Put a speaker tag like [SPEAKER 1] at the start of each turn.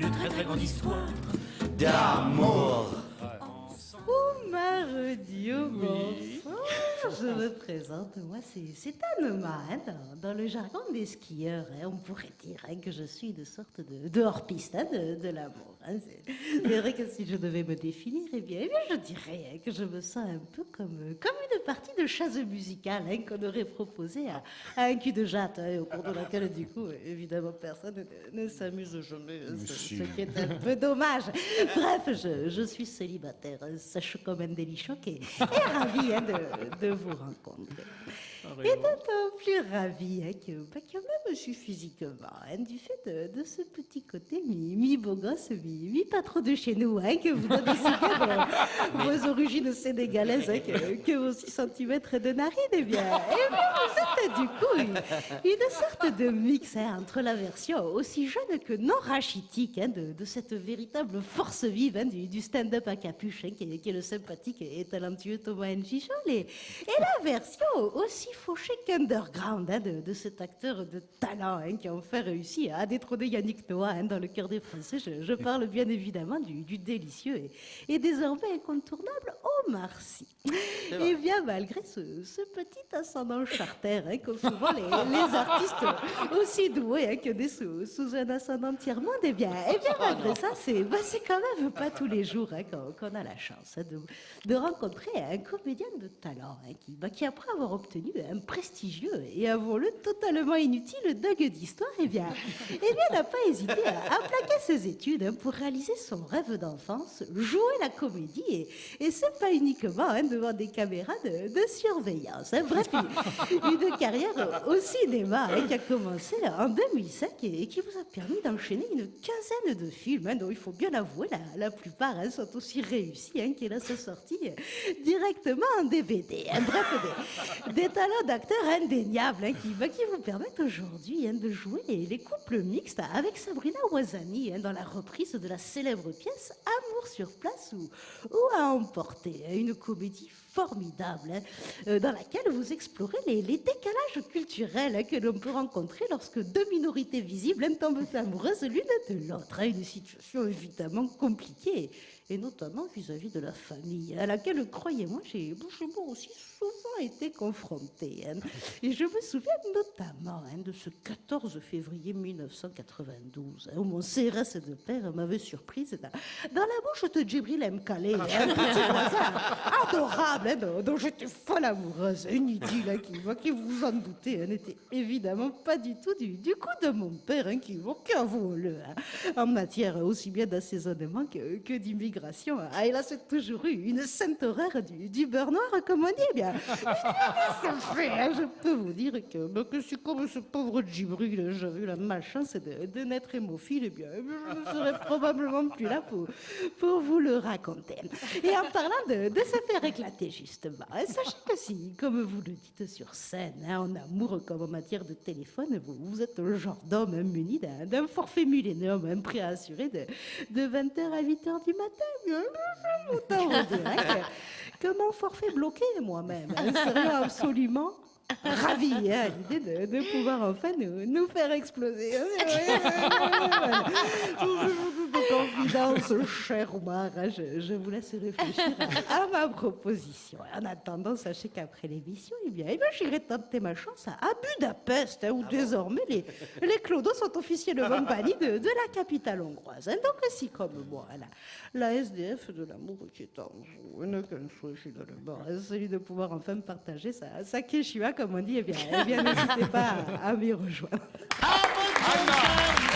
[SPEAKER 1] grande histoire d'amour.
[SPEAKER 2] Oumar Dieu, je me présente, moi c'est Anne-Ma, hein, dans, le jargon des skieurs, hein, on pourrait dire hein, que je suis une sorte de, de hors-piste hein, de, de l'amour. Hein, c'est vrai que si je devais me définir, eh bien, eh bien je dirais que je me sens un peu comme, comme une partie de chasse musicale qu'on aurait proposée à, à, un cul de jatte, au cours de laquelle, du coup, évidemment, personne ne, ne s'amuse jamais, ce, ce, qui est un peu dommage. Bref, je, je suis célibataire, sèche comme un délichoc et, et ravie de, de vous 小学校 Et d'autant plus ravie hein, que, bah, que même je suis physiquement, hein, du fait de, de, ce petit côté mi-beau gosse, mi-pas trop de chez nous, hein, que vous donnez vos, vos origines sénégalaises, hein, que, que, vos 6 cm de narine, eh bien, eh bien, vous êtes du coup une, une sorte de mix entre la version aussi jeune que non rachitique de, de, cette véritable force vive du, du stand-up à capuche, qui est, qui, est, le sympathique et talentueux Thomas Njichol, et, et la version aussi fauché qu'underground hein, de, de, cet acteur de talent hein, qui a enfin réussi à détrôner Yannick Noah hein, dans le cœur des Français. Je, je parle bien évidemment du, du délicieux et, et, désormais incontournable Omar Sy. Et bien malgré ce, ce petit ascendant charter qu'ont souvent les, les, artistes aussi doués que des sous, sous, un ascendant tiers-monde, et eh bien, et eh bien malgré ça, c'est bah, quand même pas tous les jours qu'on qu a la chance de, de, rencontrer un comédien de talent qui, bah, qui, après avoir obtenu un prestigieux et avouons-le totalement inutile dogue d'histoire, eh bien, eh bien, n'a pas hésité à, à, plaquer ses études hein, pour réaliser son rêve d'enfance, jouer la comédie, et, et c'est pas uniquement hein, devant des caméras de, de surveillance. Hein. Bref, une, une, carrière au cinéma hein, qui a commencé en 2005 et, et qui vous a permis d'enchaîner une quinzaine de films, dont il faut bien avouer, la, la plupart sont aussi réussis qu'il a sa sortie directement en DVD. Bref, des, des talents d'acteurs indéniables qui, bah, qui, vous permettent aujourd'hui de jouer les, les, couples mixtes avec Sabrina Ouazani dans la reprise de la célèbre pièce Amour sur place ou, ou à emporter, une comédie formidable euh, dans laquelle vous explorez les, décalages culturels que l'on peut rencontrer lorsque deux minorités visibles tombent amoureuses l'une de l'autre. Une situation évidemment compliquée et notamment vis-à-vis -vis de la famille, à laquelle, croyez-moi, j'ai moi aussi souvent été confrontée. Hein. Et je me souviens notamment hein, de ce 14 février 1992, hein, où mon CRS de père m'avait surprise dans, la bouche de Djibril M. Un petit voisin adorable, dont, j'étais folle amoureuse, une idylle qui, qui, vous en doutez, n'était évidemment pas du tout du, du coup de mon père, qui, qu'avouons-le, en matière aussi bien d'assaisonnement que, que d'immigration migration. Ah, hélas, c'est toujours eu une sainte horreur du, du beurre noir, comme on dit. Eh bien, fait, hein, je peux vous dire que, ben, que c'est comme ce pauvre Djibril, j'avais eu la malchance de, de naître hémophile, eh bien, je ne serais probablement plus là pour, pour vous le raconter. Et en parlant de, de se faire éclater, justement, hein, sachez que si, comme vous le dites sur scène, hein, en amour comme en matière de téléphone, vous, vous êtes le genre d'homme muni d'un forfait millénium, un prêt à assurer de, de 20h à 8h du matin autant que, mon forfait bloqué moi-même serait absolument ravi hein, à l'idée de, de, pouvoir enfin nous, nous faire exploser. Confidence, cher Omar, je, je, vous laisse réfléchir à, à, ma proposition. En attendant, sachez qu'après l'émission, eh bien, eh bien j'irai tenter ma chance à, Budapest, hein, où ah désormais bon les, les clodos sont officiellement bannis de, de, la capitale hongroise. Hein. Donc, si comme moi, la, la SDF de l'amour qui est en vous n'a qu'un souhait finalement, celui de pouvoir enfin partager sa, sa quechua, comme on dit, eh bien, eh bien n'hésitez pas à, à m'y rejoindre.
[SPEAKER 3] À votre bon